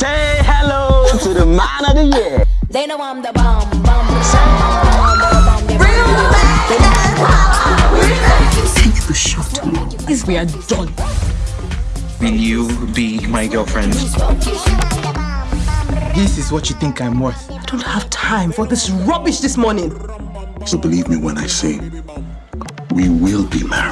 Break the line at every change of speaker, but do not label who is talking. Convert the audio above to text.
Say hello to the man of the year.
They know I'm the bomb, bomb,
Take the shot. We are done.
Will you be my girlfriend?
This is what you think I'm worth.
I don't have time for this rubbish this morning.
So believe me when I say, we will be married.